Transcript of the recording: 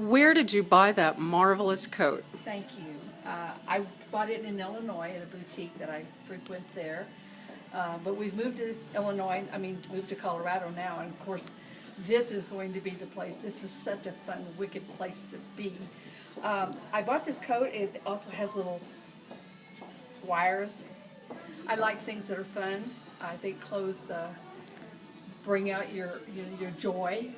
Where did you buy that marvelous coat? Thank you. Uh, I bought it in Illinois at a boutique that I frequent there. Uh, but we've moved to Illinois, I mean, moved to Colorado now, and of course, this is going to be the place. This is such a fun, wicked place to be. Um, I bought this coat. It also has little wires. I like things that are fun. I think clothes uh, bring out your, your, your joy